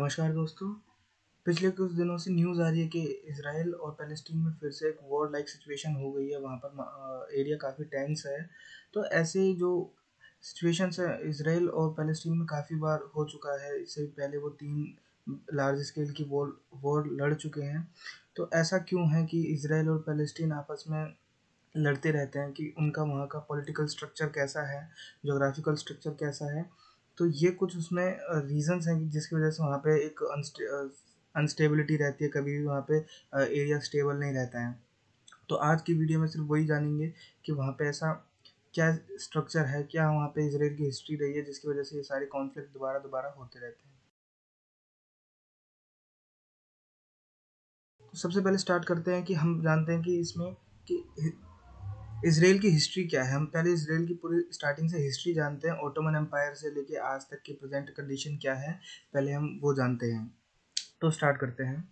नमस्कार दोस्तों। पिछले कुछ दिनों से न्यूज़ आ रही है कि इसराइल और पैलेस्टीन में फिर से एक वॉर लाइक सिचुएशन हो गई है। वहाँ पर एरिया काफ़ी टेंस है। तो ऐसे जो सिचुएशंस है, इसराइल और पैलेस्टीन में काफ़ी बार हो चुका है। इससे पहले वो तीन लार्ज स्केल की वॉर वॉर लड़ चुके हैं। तो ऐसा क्यों है कि इसराइल और पैलेस्टीन आपस में लड़ते रहते हैं कि उनका वहाँ का पॉलिटिकल स्ट्रक्चर कैसा है जोग्राफिकल स्ट्रक्चर कैसा है? तो ये कुछ उसमें रीज़न्स हैं जिसकी वजह से वहाँ पे एक अनस्टेबिलिटी रहती है, कभी भी वहाँ पे एरिया स्टेबल नहीं रहता है। तो आज की वीडियो में सिर्फ़ वही जानेंगे कि वहाँ पे ऐसा क्या स्ट्रक्चर है, क्या वहाँ पे इसराइल की हिस्ट्री रही है, जिसकी वजह से ये सारे कॉन्फ्लिक्ट दोबारा दोबारा होते रहते हैं। तो सबसे पहले स्टार्ट करते हैं कि हम जानते हैं कि इसमें कि इसराइल की हिस्ट्री क्या है? हम पहले इसराइल की पूरी स्टार्टिंग से हिस्ट्री जानते हैं ओटोमन एम्पायर से लेके आज तक की प्रेजेंट कंडीशन क्या है, पहले हम वो जानते हैं। तो स्टार्ट करते हैं।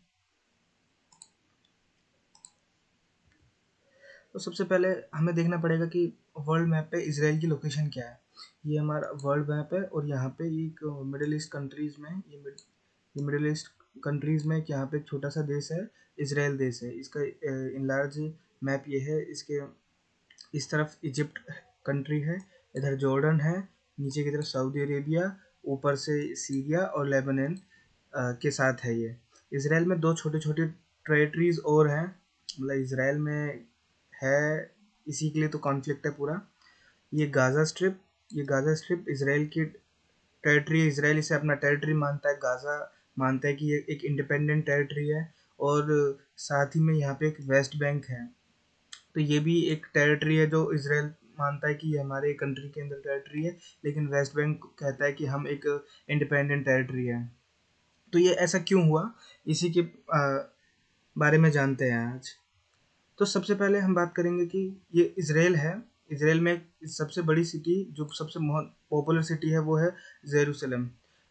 तो सबसे पहले हमें देखना पड़ेगा कि वर्ल्ड मैप पे इसराइल की लोकेशन क्या है। ये हमारा वर्ल्ड मैप है और यहाँ पे एक मिडिल ईस्ट कंट्रीज़ में, ये मिडिल ईस्ट कंट्रीज़ में यहाँ पे एक छोटा सा देश है, इसराइल देश है। इसका इन लार्ज मैप ये है, इसके इस तरफ़ इजिप्ट कंट्री है, इधर जॉर्डन है, नीचे की तरफ़ सऊदी अरेबिया, ऊपर से सीरिया और लेबनन के साथ है ये। इसराइल में दो छोटे छोटे टेरेटरीज और हैं मतलब इसराइल में है, इसी के लिए तो कॉन्फ्लिक्ट है पूरा। ये गाज़ा स्ट्रिप ये गाज़ा स्ट्रिप इसराइल की टेरिटरी इसराइल इसे अपना टेरिटरी मानता है, गाज़ा मानता है कि ये एक इंडिपेंडेंट टेरिटरी है और साथ ही में यहाँ पे एक वेस्ट बैंक है। तो ये भी एक टेरिटरी है जो इसराइल मानता है कि ये हमारे कंट्री के अंदर टेरिटरी है, लेकिन वेस्ट बैंक कहता है कि हम एक इंडिपेंडेंट टेरिटरी है। तो ये ऐसा क्यों हुआ? इसी के बारे में जानते हैं आज। तो सबसे पहले हम बात करेंगे कि ये इसराइल है। इसराइल में सबसे बड़ी सिटी जो सबसे पॉपुलर सिटी है, वो है जेरूसलम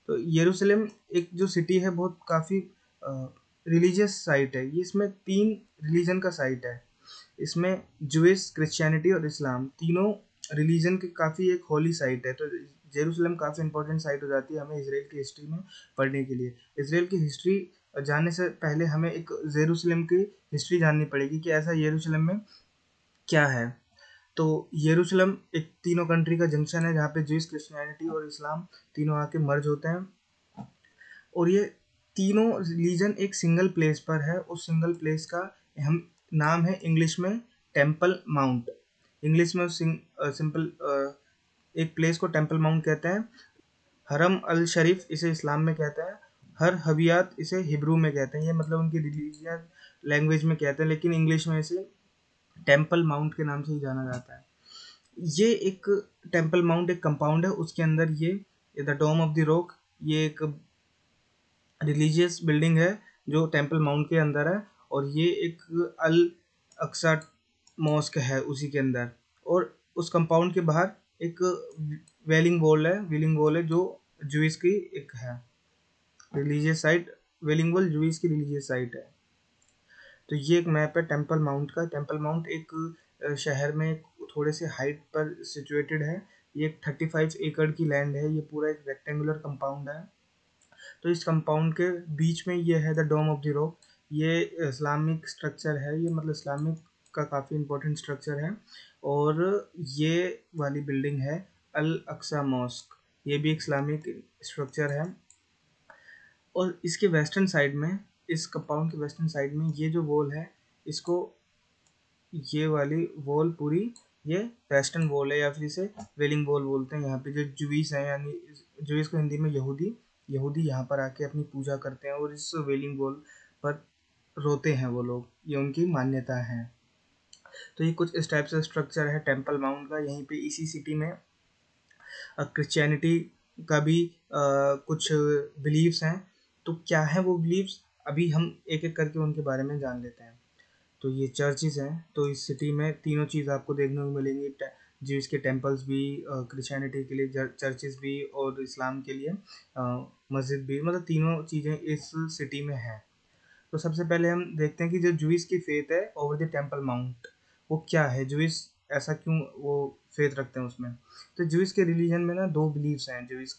तो येरूसलम एक जो सिटी है, बहुत काफ़ी रिलीजियस साइट है। ये इसमें तीन रिलीजन का साइट है। इसमें जुइस क्रिश्चियनिटी और इस्लाम तीनों रिलीजन की काफ़ी एक होली साइट है। तो जेरूसलम काफ़ी इंपॉर्टेंट साइट हो जाती है हमें इसराइल की हिस्ट्री में पढ़ने के लिए। इसराइल की हिस्ट्री जानने से पहले हमें एक जेरूसलम की हिस्ट्री जाननी पड़ेगी कि ऐसा येरूशलेम में क्या है। तो येरूशलेम एक तीनों कंट्री का जंक्शन है जहाँ पे जुइस क्रिश्चियनिटी और इस्लाम तीनों आके मर्ज होते हैं। और ये तीनों रिलीजन एक सिंगल प्लेस पर है। उस सिंगल प्लेस का हम नाम है इंग्लिश में टेंपल माउंट। इंग्लिश में सिंपल एक प्लेस को टेंपल माउंट कहते हैं। हरम अल शरीफ इसे इस्लाम में कहते हैं। हर हबियात इसे हिब्रू में कहते हैं। ये मतलब उनकी रिलीजियन लैंग्वेज में कहते हैं, लेकिन इंग्लिश में इसे टेंपल माउंट के नाम से ही जाना जाता है। ये एक टेंपल माउंट एक कंपाउंड है। उसके अंदर ये the dome of the rock ये एक रिलीजियस बिल्डिंग है जो टेंपल माउंट के अंदर है। और ये एक अल अक्सा मॉस्क है उसी के अंदर। और उस कंपाउंड के बाहर एक वेलिंग वॉल है, वेलिंग वॉल है जो जुइस की एक है। Religious site, wailing wall Jews की रिलीजियस साइट है। तो ये एक मैप है टेंपल माउंट का। टेंपल माउंट एक शहर में थोड़े से हाइट पर सिचुएटेड है। ये एक थर्टी फाइव एकड़ की लैंड है। ये पूरा एक रेक्टेंगुलर कंपाउंड है। तो इस कंपाउंड के बीच में ये है the dome of the rock. ये इस्लामिक स्ट्रक्चर है, ये मतलब इस्लामिक का काफ़ी इम्पोर्टेंट स्ट्रक्चर है और ये वाली बिल्डिंग है अल अक्सा मॉस्क। ये भी एक इस्लामिक स्ट्रक्चर है। और इसके वेस्टर्न साइड में, इस कंपाउंड के वेस्टर्न साइड में ये जो वॉल है, इसको ये वाली वॉल पूरी, ये वेस्टर्न वॉल है या फिर इसे वेलिंग वॉल बोलते हैं। यहाँ पे जो जुवीस हैं, यानी जुवीस को हिंदी में यहूदी यहूदी यहाँ पर आके अपनी पूजा करते हैं और इस वेलिंग वॉल पर रोते हैं वो लोग ये उनकी मान्यता है। तो ये कुछ इस टाइप से स्ट्रक्चर है टेंपल माउंट का यहीं पे इसी सिटी में क्रिश्चियनिटी का भी आ, कुछ बिलीव्स हैं। तो क्या है वो बिलीव्स अभी हम एक एक करके उनके बारे में जान लेते हैं। तो ये चर्चेज हैं तो इस सिटी में तीनों चीज़ आपको देखने को मिलेंगी जीव्स के टेम्पल्स भी क्रिश्चियनिटी के लिए चर्चेज भी और इस्लाम के लिए मस्जिद भी मतलब तीनों चीज़ें इस सिटी में हैं। तो सबसे पहले हम देखते हैं कि जो जुइस की फेथ है ओवर द टेंपल माउंट वो क्या है? जुइस ऐसा क्यों वो फेथ रखते हैं उसमें? तो जुइस के रिलीजन में ना दो बिलीव्स हैं, जुइस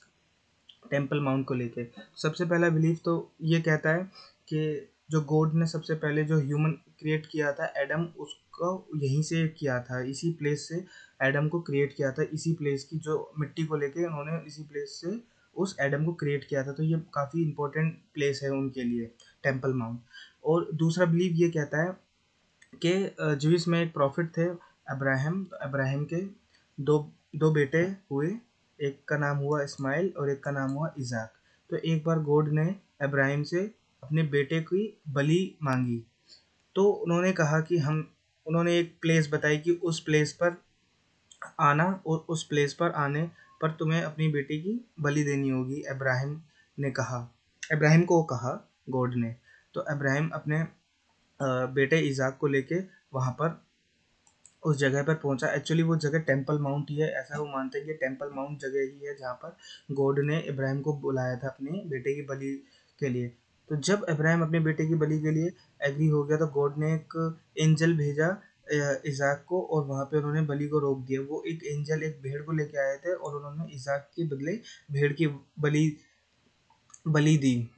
टेंपल माउंट को लेके। सबसे पहला बिलीफ तो ये कहता है कि जो गॉड ने सबसे पहले जो ह्यूमन क्रिएट किया था एडम उसको यहीं से किया था, इसी प्लेस से एडम को क्रिएट किया था, इसी प्लेस की जो मिट्टी को लेके उन्होंने इसी प्लेस से उस एडम को क्रिएट किया था तो ये काफ़ी इंपॉर्टेंट प्लेस है उनके लिए टेंपल माउंट। और दूसरा बिलीव ये कहता है कि जूस में एक प्रॉफिट थे, अब्राहम तो अब्राहम के दो दो बेटे हुए, एक का नाम हुआ इस्माइल और एक का नाम हुआ इजाक। तो एक बार गॉड ने अब्राहिम से अपने बेटे की बलि मांगी तो उन्होंने कहा कि हम, उन्होंने एक प्लेस बताई कि उस प्लेस पर आना और उस प्लेस पर आने पर तुम्हें अपनी बेटी की बलि देनी होगी, इब्राहिम ने कहा। इब्राहिम को कहा, गॉड ने। तो अब्राहिम अपने बेटे इजाक को लेके वहाँ पर, उस जगह पर पहुँचा। एक्चुअली वो जगह टेंपल माउंट ही है, ऐसा वो मानते हैं कि टेंपल माउंट जगह ही है जहाँ पर गॉड ने इब्राहिम को बुलाया था अपने बेटे की बलि के लिए। तो जब इब्राहिम अपने बेटे की बलि के लिए एग्री हो गया तो गॉड ने एक एंजल भेजा इजाक को और वहाँ पे उन्होंने बलि को रोक दिया। वो एक एंजल, एक भेड़ को लेके आए थे और उन्होंने इजाक के बदले भेड़ की बलि बलि दी।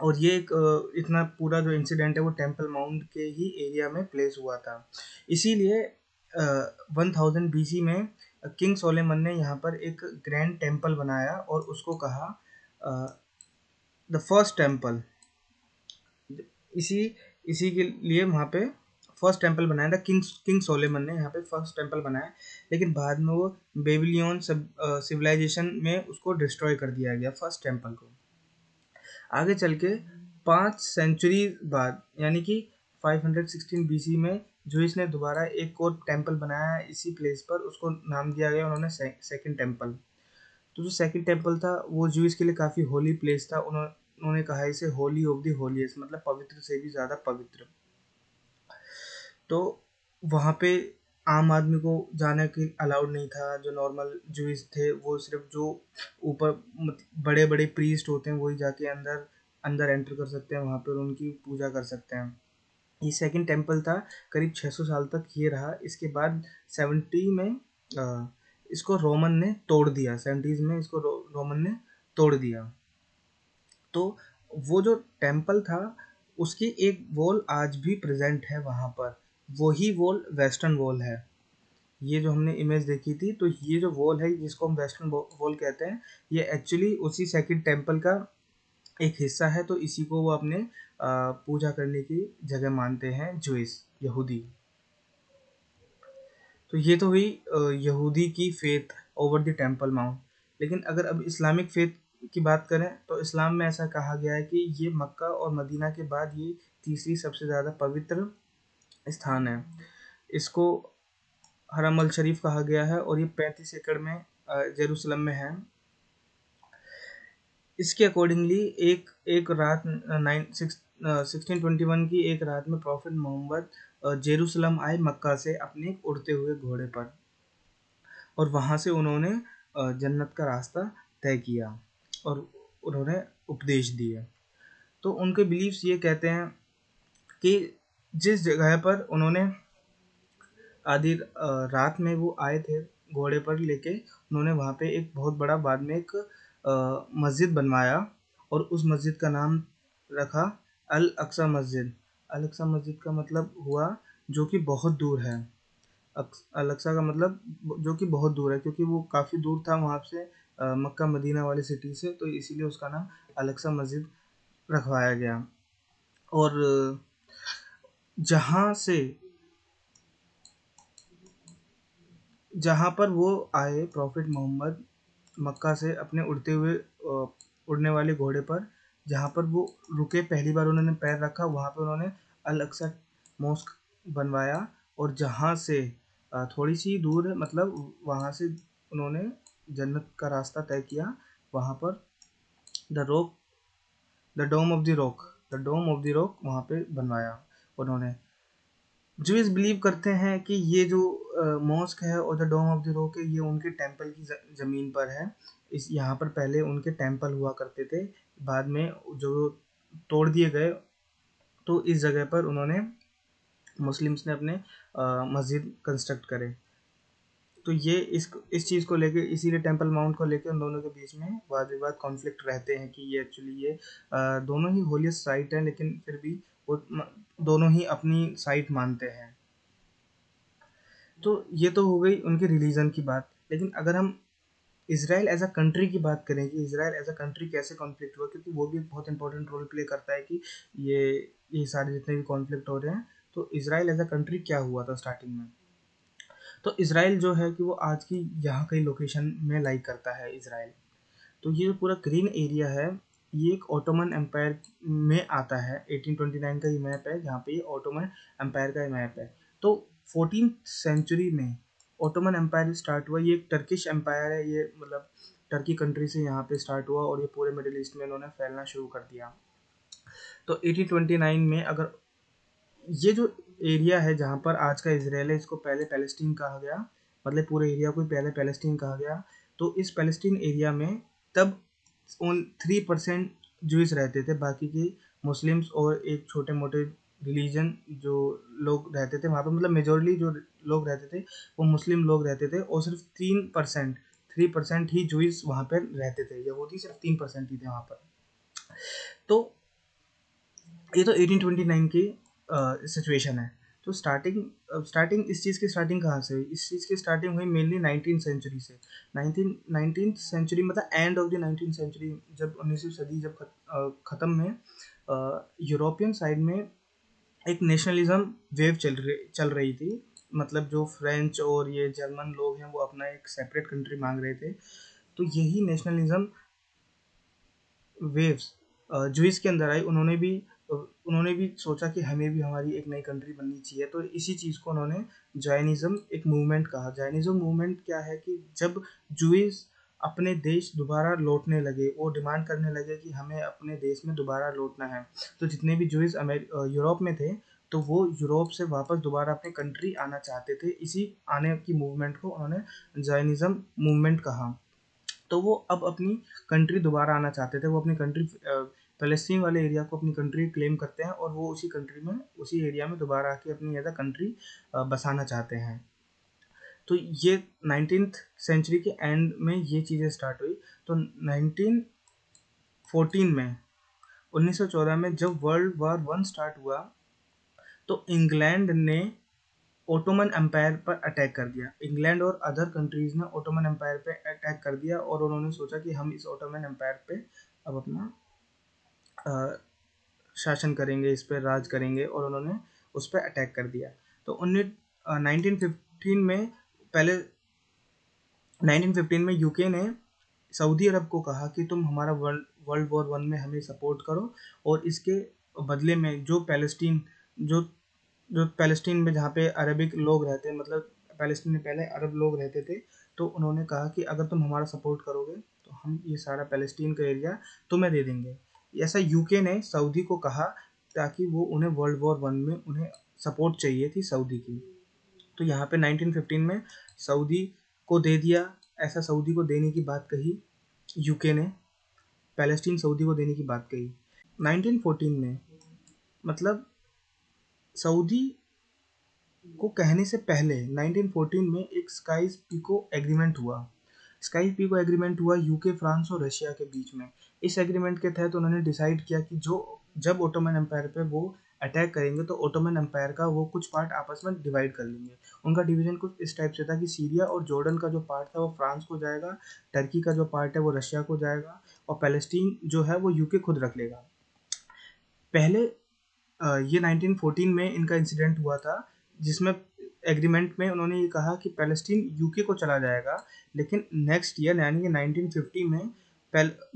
और ये एक इतना पूरा जो इंसिडेंट है वो टेंपल माउंट के ही एरिया में प्लेस हुआ था। इसीलिए वन थाउज़ेंड बी में किंग सोलेमन ने यहाँ पर एक ग्रैंड टेंपल बनाया और उसको कहा द फ़र्स्ट टेंपल इसी इसी के लिए वहाँ पे फ़र्स्ट टेंपल बनाया था किंग किंग सोलेमन ने यहाँ पे फ़र्स्ट टेंपल बनाया। लेकिन बाद में वो बेबिलियन सिविलाइजेशन में उसको डिस्ट्रॉय कर दिया गया, फ़र्स्ट टेंपल को। आगे चल के पाँच सेंचुरी बाद, यानी कि 516 बीसी में जो इसने दोबारा एक और टेंपल बनाया इसी प्लेस पर, उसको नाम दिया गया उन्होंने सेकंड टेंपल तो जो सेकंड टेंपल था, वो जूस के लिए काफ़ी होली प्लेस था। उन्होंने उन्होंने कहा इसे होली ऑफ़ दी होलीस्ट मतलब पवित्र से भी ज़्यादा पवित्र। तो वहाँ पे आम आदमी को जाने के अलाउड नहीं था। जो नॉर्मल जूस थे वो सिर्फ़ जो ऊपर बड़े बड़े प्रीस्ट होते हैं वही जाके अंदर अंदर एंटर कर सकते हैं वहाँ पर उनकी पूजा कर सकते हैं। ये सेकंड टेंपल था करीब 600 साल तक ये रहा। इसके बाद सेवेंटी में आ, इसको रोमन ने तोड़ दिया। सेवेंटीज में इसको रो, रोमन ने तोड़ दिया। तो वो जो टेंपल था उसकी एक वॉल आज भी प्रेजेंट है वहाँ पर। वही वॉल वेस्टर्न वॉल है। ये जो हमने इमेज देखी थी तो ये जो वॉल है, जिसको हम वेस्टर्न वॉल कहते हैं, ये एक्चुअली उसी सेकंड टेंपल का एक हिस्सा है तो इसी को वो अपने पूजा करने की जगह मानते हैं जुइस यहूदी तो ये तो हुई यहूदी की faith over the temple mount लेकिन अगर अब इस्लामिक फेथ की बात करें तो इस्लाम में ऐसा कहा गया है कि ये मक्का और मदीना के बाद ये तीसरी सबसे ज़्यादा पवित्र स्थान है। इसको हरम अल शरीफ कहा गया है और ये पैंतीस एकड़ में जेरूसलम में है। इसके अकॉर्डिंगली एक एक रात nine, six sixteen twenty one की एक रात में प्रॉफिट मोहम्मद जेरूसलम आए मक्का से अपने उड़ते हुए घोड़े पर और वहाँ से उन्होंने जन्नत का रास्ता तय किया और उन्होंने उपदेश दिए। तो उनके बिलीव्स ये कहते हैं कि जिस जगह पर उन्होंने आधी रात में वो आए थे, घोड़े पर लेके, उन्होंने वहाँ पे एक बहुत बड़ा बाद में एक मस्जिद बनवाया और उस मस्जिद का नाम रखा अल अक्सा मस्जिद। अल अक्सा मस्जिद का मतलब हुआ जो कि बहुत दूर है। अल अक्सा का मतलब जो कि बहुत दूर है क्योंकि वो काफ़ी दूर था वहाँ से मक्का मदीना वाली सिटी से तो इसीलिए उसका नाम अल अक्सा मस्जिद रखवाया गया। और जहाँ से, जहाँ पर वो आए, प्रॉफिट मोहम्मद मक्का से अपने उड़ते हुए उड़ने वाले घोड़े पर, जहाँ पर वो रुके, पहली बार उन्होंने पैर रखा, वहाँ पर उन्होंने अल अक्सा मॉस्क बनवाया और जहाँ से थोड़ी सी दूर है मतलब वहाँ से उन्होंने जन्नत का रास्ता तय किया, वहाँ पर the rock, the dome of the rock, the dome of the rock वहाँ पे बनवाया। उन्होंने। जूस बिलीव करते हैं कि ये जो मॉस्क है और the dome of the rock है ये उनके टेंपल की ज़मीन पर है। इस यहाँ पर पहले उनके टेंपल हुआ करते थे बाद में जो तोड़ दिए गए तो इस जगह पर उन्होंने मुस्लिम्स ने अपने मस्जिद कंस्ट्रक्ट करे। तो ये इस इस चीज़ को लेके इसीलिए टेंपल माउंट को लेके उन दोनों के बीच में वाद विवाद कॉन्फ्लिक्ट रहते हैं कि ये एक्चुअली ये आ, दोनों ही होलियस्ट साइट है लेकिन फिर भी दोनों ही अपनी साइट मानते हैं। तो ये तो हो गई उनके रिलीजन की बात। लेकिन अगर हम इसराइल एज अ कंट्री की बात करें कि इसराइल एज अ कंट्री कैसे कॉन्फ्लिक्ट हुआ, क्योंकि वो भी एक बहुत इंपॉर्टेंट रोल प्ले करता है कि ये ये सारे जितने भी कॉन्फ्लिक्ट हो रहे हैं तो इसराइल एज अ कंट्री क्या हुआ था स्टार्टिंग में? तो इसराइल जो है कि वो आज की यहाँ कई लोकेशन में लाइक करता है इसराइल तो ये जो पूरा ग्रीन एरिया है ये एक ऑटोमन एम्पायर में आता है। 1829 का ये मैप है, जहाँ पे ये ऑटोमन एम्पायर का मैप है। तो फोर्टीन सेंचुरी में ऑटोमन एम्पायर स्टार्ट हुआ। ये एक टर्किश एम्पायर है, ये मतलब टर्की कंट्री से यहाँ पे स्टार्ट हुआ और ये पूरे मिडिल ईस्ट में इन्होंने फैलना शुरू कर दिया। तो 1829 में अगर ये जो एरिया है जहाँ पर आज का इसराइल है, इसको पहले पैलेस्टीन कहा गया मतलब पूरे एरिया को पहले पैलेस्टीन कहा गया तो इस पैलेस्टीन एरिया में तब थ्री परसेंट जूस रहते थे, बाकी के मुस्लिम्स और एक छोटे मोटे रिलीजन जो लोग रहते थे, वहाँ पर मतलब मेजोरली जो लोग रहते थे, वो मुस्लिम लोग रहते थे और सिर्फ़ तीन परसेंट, थ्री परसेंट ही जूस वहाँ पर रहते थे यहूदी सिर्फ़ तीन परसेंट ही थे वहाँ पर। तो ये तो 1829 की सिचुएशन है। तो स्टार्टिंग स्टार्टिंग इस चीज़ की स्टार्टिंग कहाँ से हुई? इस चीज़ की स्टार्टिंग हुई मेनली नाइनटीन सेंचुरी से। नाइनटीन नाइनटीन सेंचुरी मतलब end of the nineteen century जब उन्नीसवीं सदी जब ख़त्म में यूरोपियन साइड में एक नेशनलिज्म वेव चल रही चल रही थी। मतलब जो फ्रेंच और ये जर्मन लोग हैं, वो अपना एक सेपरेट कंट्री मांग रहे थे। तो यही नेशनलिज्म वेव्स जो के अंदर आई। उन्होंने भी उन्होंने भी सोचा कि हमें भी हमारी एक नई कंट्री बननी चाहिए तो इसी चीज़ को उन्होंने जैनिज़्म एक मूवमेंट कहा। जैनिज़्म मूवमेंट क्या है कि जब जूस अपने देश दोबारा लौटने लगे, वो डिमांड करने लगे कि हमें अपने देश में दोबारा लौटना है तो जितने भी जुइस यूरोप में थे तो वो यूरोप से वापस दोबारा अपने कंट्री आना चाहते थे। इसी आने की मूवमेंट को उन्होंने जैनिज़्म मूवमेंट कहा। तो वो अब अपनी कंट्री दोबारा आना चाहते थे, वो अपनी कंट्री फ़लस्तीन वाले एरिया को अपनी कंट्री क्लेम करते हैं और वो उसी कंट्री में, उसी एरिया में दोबारा आके अपनी एज अ कंट्री बसाना चाहते हैं। तो ये नाइनटीन सेंचुरी के एंड में ये चीज़ें स्टार्ट हुई। तो नाइनटीन फोर्टीन में 1914 में जब वर्ल्ड वार वन स्टार्ट हुआ तो इंग्लैंड ने ओटोमन एम्पायर पर अटैक कर दिया। इंग्लैंड और अदर कंट्रीज़ ने ओटोमन एम्पायर पे अटैक कर दिया और उन्होंने सोचा कि हम इस ओटोमन एम्पायर पे अब अपना शासन करेंगे, इस पर राज करेंगे और उन्होंने उस पर अटैक कर दिया। तो उन्नीस नाइनटीन फिफ्टीन में पहले नाइनटीन फिफ्टीन में यूके ने सऊदी अरब को कहा कि तुम हमारा वर्ल्ड वर्ल्ड वॉर वन में हमें सपोर्ट करो और इसके बदले में जो पैलेस्टीन जो जो पैलेस्टीन में जहाँ पे अरबिक लोग रहते हैं मतलब पैलेस्टीन में पहले अरब लोग रहते थे तो उन्होंने कहा कि अगर तुम हमारा सपोर्ट करोगे तो हम ये सारा पैलेस्टीन का एरिया तुम्हें दे देंगे। ऐसा यूके ने सऊदी को कहा ताकि वो उन्हें वर्ल्ड वॉर वन में उन्हें सपोर्ट चाहिए थी सऊदी की। तो यहाँ पे 1915 में सऊदी को दे दिया, ऐसा सऊदी को देने की बात कही यूके ने पैलेस्टीन सऊदी को देने की बात कही। 1914 में मतलब सऊदी को कहने से पहले 1914 में एक स्काइस पिको एग्रीमेंट हुआ। स्काई पिको एग्रीमेंट हुआ यूके, फ्रांस और रशिया के बीच में। इस एग्रीमेंट के तहत उन्होंने डिसाइड किया कि जो, जब ओटोमन एम्पायर पे वो अटैक करेंगे तो ओटोमन एम्पायर का वो कुछ पार्ट आपस में डिवाइड कर लेंगे। उनका डिवीज़न कुछ इस टाइप से था कि सीरिया और जॉर्डन का जो पार्ट था, वो फ्रांस को जाएगा टर्की का जो पार्ट है, वो रशिया को जाएगा और पैलेस्टीन जो है, वो यूके खुद रख लेगा। पहले ये 1914 में इनका इंसिडेंट हुआ था, जिसमें एग्रीमेंट में उन्होंने ये कहा कि पैलेस्टीन यूके को चला जाएगा, लेकिन नेक्स्ट ईयर यानी कि 1950 में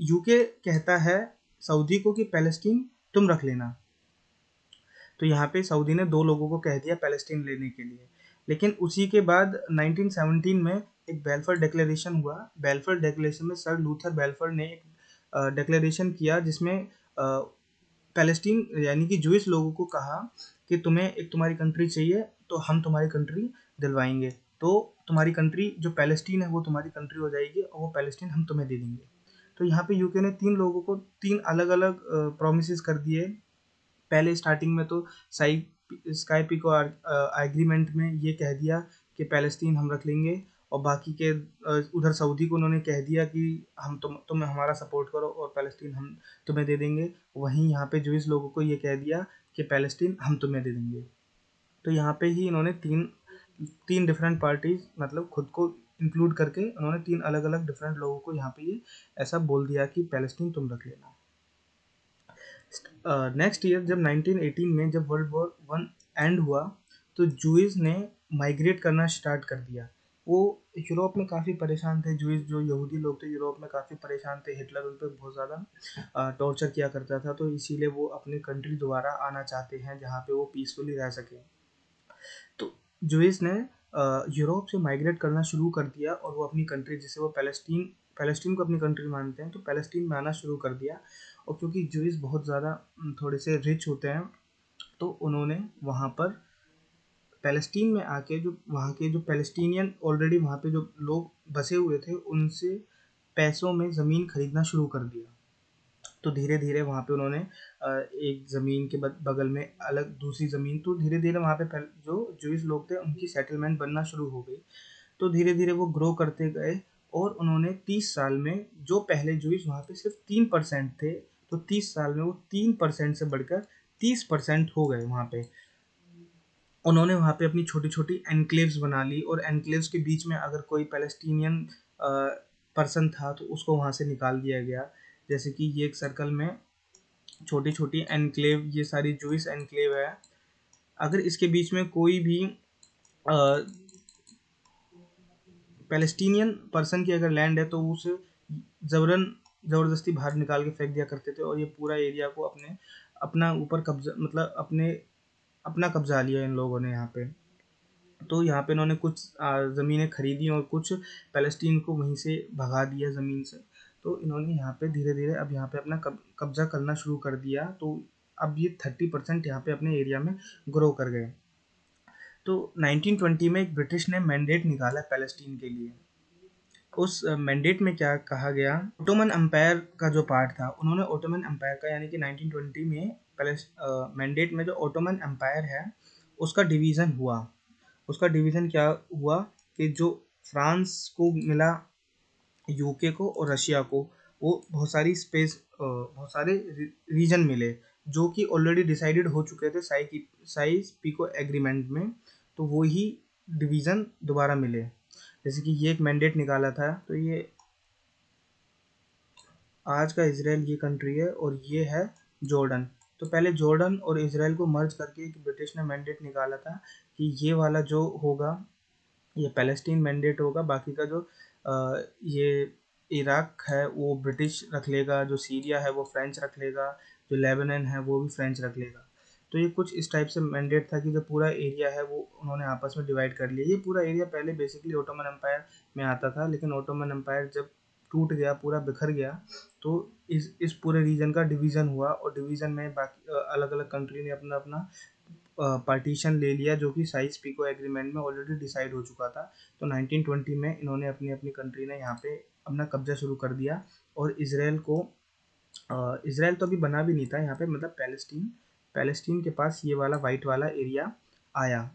यूके कहता है सऊदी को कि पैलेस्टीन तुम रख लेना। तो यहाँ पे सऊदी ने दो लोगों को कह दिया पैलेस्टीन लेने के लिए। लेकिन उसी के बाद 1917 में एक बेल्फर डिक्लेरेशन हुआ। बेल्फर डिक्लेरेशन में सर लूथर बेल्फर ने एक डिक्लेरेशन किया जिसमें पैलेस्टीन यानी कि जूस लोगों को कहा कि तुम्हें एक तुम्हारी कंट्री चाहिए तो हम तुम्हारी कंट्री दिलवाएँगे। तो तुम्हारी कंट्री जो पैलेस्टीन है, वो तुम्हारी कंट्री हो जाएगी और वो पैलेस्टीन हम तुम्हें दे देंगे। तो यहाँ पे यूके ने तीन लोगों को, तीन अलग अलग प्रोमिस कर दिए। पहले स्टार्टिंग में तो साई स्काई पिको एग्रीमेंट में ये कह दिया कि पैलेस्टीन हम रख लेंगे। और बाकी के उधर सऊदी को उन्होंने कह दिया कि हम तुम तुम हमारा सपोर्ट करो और पैलेस्टीन हम तुम्हें दे देंगे। वहीं यहाँ पे जुइस लोगों को ये कह दिया कि पैलेस्टीन हम तुम्हें दे देंगे। तो यहाँ पे ही इन्होंने तीन तीन डिफरेंट पार्टीज़ मतलब खुद को इंक्लूड करके उन्होंने तीन अलग अलग डिफरेंट लोगों को यहाँ पे ये ऐसा बोल दिया कि पैलेस्टीन तुम रख लेना। नेक्स्ट ईयर जब 1918 में जब वर्ल्ड वॉर वन एंड हुआ तो जूस ने माइग्रेट करना स्टार्ट कर दिया। वो यूरोप में काफ़ी परेशान थे जूइस जो यहूदी लोग थे, यूरोप में काफ़ी परेशान थे। हिटलर उन पर बहुत ज़्यादा टॉर्चर किया करता था तो इसीलिए वो अपने कंट्री दोबारा आना चाहते हैं, जहाँ पे वो पीसफुली रह सकें। तो जूइस ने यूरोप से माइग्रेट करना शुरू कर दिया और वो अपनी कंट्री जिसे वो पैलेस्टीन पैलेस्टीन को अपनी कंट्री मानते हैं तो पैलेस्टीन में आना शुरू कर दिया। और क्योंकि जूइस बहुत ज़्यादा थोड़े से रिच होते हैं तो उन्होंने वहाँ पर पैलेस्टीन में आके जो, वहाँ के जो पैलेस्टीनियन ऑलरेडी वहाँ पे जो लोग बसे हुए थे, उनसे पैसों में ज़मीन खरीदना शुरू कर दिया। तो धीरे धीरे वहाँ पे उन्होंने एक ज़मीन के बगल में अलग दूसरी ज़मीन तो धीरे धीरे वहाँ पे जो जूस लोग थे, उनकी सेटलमेंट बनना शुरू हो गई। तो धीरे धीरे वो ग्रो करते गए और उन्होंने तीस साल में, जो पहले जूस वहाँ पे सिर्फ़ तीन परसेंट थे तो तीस साल में वो तीन परसेंट से बढ़कर तीस परसेंट हो गए वहाँ पे। उन्होंने वहाँ पे अपनी छोटी छोटी एनक्लेव्स बना ली और एनक्लेव्स के बीच में अगर कोई पैलेस्टीनियन पर्सन था तो उसको वहाँ से निकाल दिया गया। जैसे कि ये एक सर्कल में छोटी छोटी एनक्लेव, ये सारी जूस एनक्लेव है। अगर इसके बीच में कोई भी पैलेस्टीनियन पर्सन की अगर लैंड है तो उसे ज़बरन, ज़बरदस्ती बाहर निकाल के फेंक दिया करते थे और ये पूरा एरिया को अपने, अपना ऊपर कब्जा मतलब अपने अपना कब्जा लिया इन लोगों ने यहाँ पे। तो यहाँ पे इन्होंने कुछ ज़मीनें खरीदी और कुछ पैलेस्टीन को वहीं से भगा दिया ज़मीन से। तो इन्होंने यहाँ पे धीरे धीरे अब यहाँ पे अपना कब्जा करना शुरू कर दिया। तो अब ये थर्टी परसेंट यहाँ पे अपने एरिया में ग्रो कर गए। तो 1920 में एक ब्रिटिश ने मैंडेट निकाला पैलेस्टीन के लिए। उस मैंडेट में क्या कहा गया? ओटोमन अम्पायर का जो पार्ट था, उन्होंने ओटोमन अम्पायर का, यानी कि 1920 में मैंडेट में जो ओटोमन एम्पायर है, उसका डिवीज़न हुआ। उसका डिवीज़न क्या हुआ कि जो फ्रांस को मिला यूके को और रशिया को, वो बहुत सारी स्पेस बहुत सारे रीजन मिले, जो कि ऑलरेडी डिसाइडेड हो चुके थे साई की साइज़ पीको एग्रीमेंट में तो वो ही डिवीज़न दोबारा मिले। जैसे कि ये एक मैंडेट निकाला था तो ये आज का इसराइल ये कंट्री है और ये है जॉर्डन तो पहले जॉर्डन और इसराइल को मर्ज करके एक ब्रिटिश ने मैंडेट निकाला था कि ये वाला जो होगा ये पैलेस्टीन मैंडेट होगा बाकी का जो आ, ये इराक है वो ब्रिटिश रख लेगा जो सीरिया है वो फ्रेंच रख लेगा जो लेबनन है वो भी फ्रेंच रख लेगा। तो ये कुछ इस टाइप से मैंडेट था कि जो पूरा एरिया है वो उन्होंने आपस में डिवाइड कर लिया। ये पूरा एरिया पहले बेसिकली ओटोमन एम्पायर में आता था लेकिन ओटोमन एम्पायर जब टूट गया, पूरा बिखर गया तो इस इस पूरे रीजन का डिवीज़न हुआ और डिवीज़न में बाकी अलग अलग कंट्री ने अपना अपना पार्टीशन ले लिया जो कि साइज़ पीको एग्रीमेंट में ऑलरेडी डिसाइड हो चुका था। तो 1920 में इन्होंने अपनी अपनी कंट्री ने यहाँ पे अपना कब्जा शुरू कर दिया और इसराइल को इसराइल तो अभी बना भी नहीं था यहाँ पे मतलब पैलेस्टीन पैलेस्टीन के पास ये वाला वाइट वाला एरिया आया।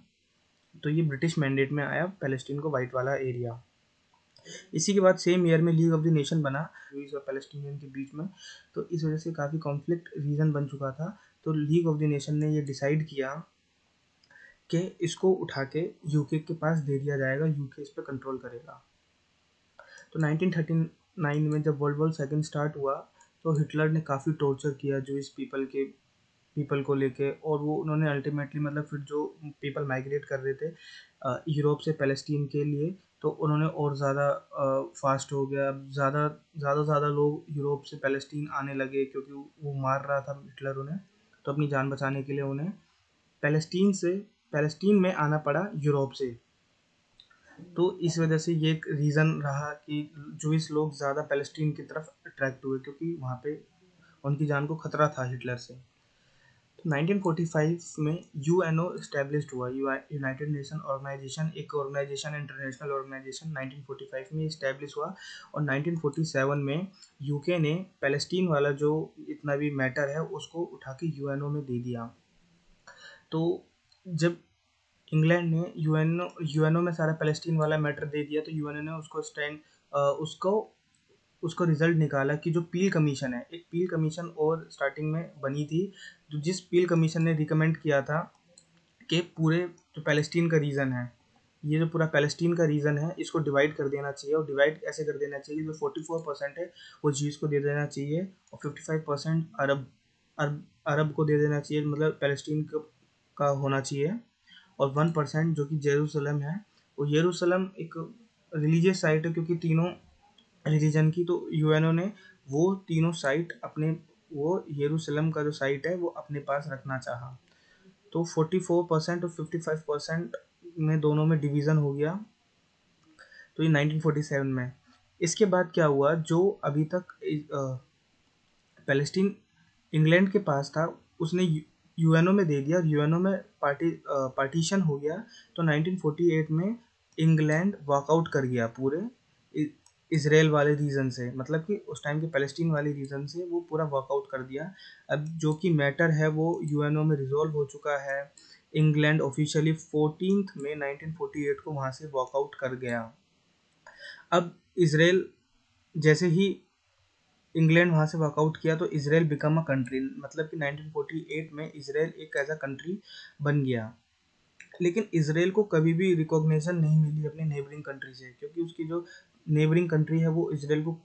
तो ये ब्रिटिश मैंडेट में आया पैलेस्टीन को वाइट वाला एरिया इसी के बाद सेम ईयर में लीग ऑफ़ द नेशन बना और पैलेस्टीनियन के बीच में। तो इस वजह से काफ़ी कॉन्फ्लिक्ट रीजन बन चुका था। तो लीग ऑफ़ द नेशन ने ये डिसाइड किया कि इसको उठा के यूके के पास दे दिया जाएगा यूके इस पर कंट्रोल करेगा। तो 1939 में जब वर्ल्ड वॉर सेकेंड स्टार्ट हुआ तो हिटलर ने काफ़ी टॉर्चर किया जो इस पीपल के पीपल को लेके। और वो उन्होंने अल्टीमेटली मतलब फिर जो पीपल माइग्रेट कर रहे थे यूरोप से पैलेस्टीन के लिए तो उन्होंने और ज़्यादा फास्ट हो गया। अब ज़्यादा ज़्यादा ज़्यादा लोग यूरोप से पैलेस्टीन आने लगे क्योंकि वो मार रहा था हिटलर उन्हें। तो अपनी जान बचाने के लिए उन्हें पैलेस्टीन से, पैलेस्टीन में आना पड़ा यूरोप से। तो इस वजह से ये एक रीज़न रहा कि जो इस लोग ज़्यादा पैलेस्टीन की तरफ़ अट्रैक्ट हुए क्योंकि वहाँ पे उनकी जान को खतरा था हिटलर से। 1945 में यू एन ओ इस्टेब्लिश हुआ यूनाइटेड नेशन ऑर्गेनाइजेशन, एक ऑर्गेनाइजेशन, इंटरनेशनल ऑर्गेनाइजेशन 1945 में इस्टेब्लिश हुआ। और 1947 में यूके ने पैलेस्टीन वाला जो इतना भी मैटर है, उसको उठा के यूएनओ में दे दिया। तो जब इंग्लैंड ने यूएनओ यूएनओ में सारा पैलेस्टीन वाला मैटर दे दिया तो यूएनओ ने उसको स्टैंड उसको उसको रिज़ल्ट निकाला कि जो पील कमीशन है, एक पील कमीशन और स्टार्टिंग में बनी थी जो जिस पील कमीशन ने रिकमेंड किया था कि पूरे जो पैलेस्टीन का रीजन है, ये जो पूरा पैलेस्टीन का रीजन है, इसको डिवाइड कर देना चाहिए और डिवाइड ऐसे कर देना चाहिए जो फोर्टी फोर परसेंट है, वो जीज को दे देना चाहिए और fifty five percent Arab Arab Arab को दे देना चाहिए मतलब पैलेस्टीन का होना चाहिए और वन परसेंट जो कि जेरूसलम है, वो येरूसलम एक रिलीजियस साइट है क्योंकि तीनों रिलीजन की तो यूएनओ ने वो तीनों साइट अपने, वो येरूसलम का जो साइट है, वो अपने पास रखना चाहा। तो 44 परसेंट और 55 परसेंट में दोनों में डिवीज़न हो गया तो ये 1947 में। इसके बाद क्या हुआ, जो अभी तक पैलेस्टीन इंग्लैंड के पास था, उसने यूएनओ में दे दिया यूएनओ में पार्टी पार्टीशन हो गया तो 1948 में इंग्लैंड वॉकआउट कर गया पूरे। इसराइल वाले रीजन से मतलब कि उस टाइम के पैलेस्टीन वाले रीजन से वो पूरा वर्कआउट कर दिया। अब जो कि मैटर है वो यूएनओ में रिजोल्व हो चुका है। इंग्लैंड ऑफिशियली फोर्टीन में 1948 को वहाँ से वॉकआउट कर गया। अब इसराइल, जैसे ही इंग्लैंड वहाँ से वॉकआउट किया तो इसराइल बिकम अ कंट्री मतलब कि 1948 में इसराइल एक ऐसा कंट्री बन गया। लेकिन इसराइल को कभी भी रिकॉग्निशन नहीं मिली अपने नेबरिंग कंट्री से, क्योंकि उसकी जो नेबरिंग कंट्री है वो इसराइल को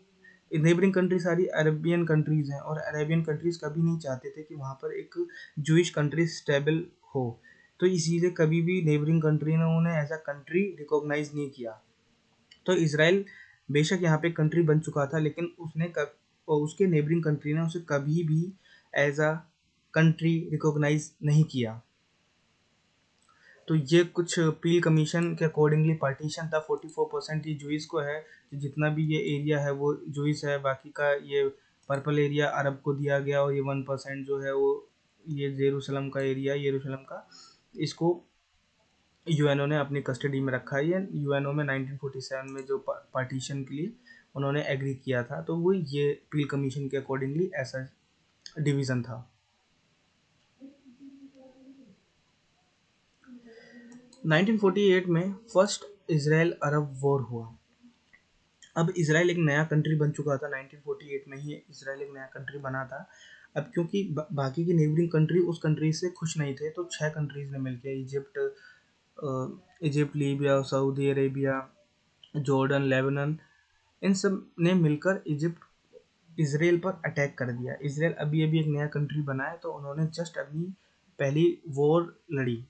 नेबरिंग कंट्री सारी अरेबियन कंट्रीज़ हैं और अरेबियन कंट्रीज़ कभी नहीं चाहते थे कि वहाँ पर एक जूश कंट्री स्टेबल हो। तो इसीलिए कभी भी नेबरिंग कंट्री ने उन्हें एज अ कंट्री रिकॉग्नाइज नहीं किया। तो इसराइल बेशक यहाँ पे कंट्री बन चुका था, लेकिन उसने कब उसके नेबरिंग कंट्री ने उसे कभी भी एज अ कंट्री रिकॉग्नाइज नहीं किया। तो ये कुछ पील कमीशन के अकॉर्डिंगली पार्टीशन था। फोर्टी फोर परसेंट ये जुइस को है। तो जितना भी ये एरिया है, वो जुइस है। बाकी का ये पर्पल एरिया अरब को दिया गया और ये वन परसेंट जो है, वो ये जेरूसलम का एरिया येरूशलम का, इसको यूएनओ ने अपनी कस्टडी में रखा है। ये यूएनओ में 1947 में जो पार्टीशन के लिए उन्होंने एग्री किया था। तो वो ये पील कमीशन के अकॉर्डिंगली ऐसा डिवीज़न था। 1948 में फ़र्स्ट इसराइल अरब वॉर हुआ। अब इसराइल एक नया कंट्री बन चुका था। 1948 में ही इसराइल एक नया कंट्री बना था। अब क्योंकि बा, बाकी की नेबरिंग कंट्री उस कंट्री से खुश नहीं थे तो छह कंट्रीज़ ने मिलकर Egypt Egypt Libya Saudi Arabia Jordan Lebanon इन सबने मिलकर इजिप्ट इसराइल पर अटैक कर दिया। इसराइल अभी अभी एक नया कंट्री बनाया तो उन्होंने जस्ट अपनी पहली वॉर लड़ी।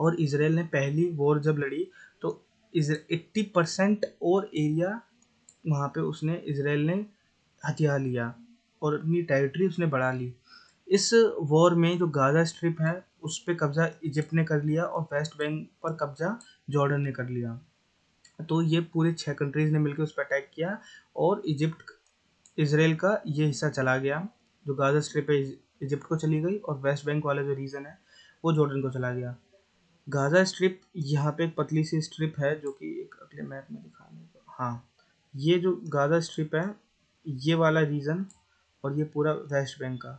और इसराइल ने पहली वॉर जब लड़ी तो एट्टी परसेंट और एरिया वहाँ पे उसने इसराइल ने हथियार लिया और अपनी टेरिटरी उसने बढ़ा ली। इस वॉर में जो गाज़ा स्ट्रिप है, उस पर कब्ज़ा इजिप्ट ने कर लिया और वेस्ट बैंक पर कब्ज़ा जॉर्डन ने कर लिया। तो ये पूरे छः कंट्रीज़ ने मिलकर उस पर अटैक किया और इजिप्ट, इसराइल का ये हिस्सा चला गया। जो गाज़ा स्ट्रिप है, इजिप्ट को चली गई और वेस्ट बैंक वाला जो रीजन है, वो जॉर्डन को चला गया। गाज़ा स्ट्रिप यहाँ पे एक पतली सी स्ट्रिप है जो कि एक अगले मैप में दिखाने को हाँ ये जो गाज़ा स्ट्रिप है, ये वाला रीजन और ये पूरा वेस्ट बैंक का।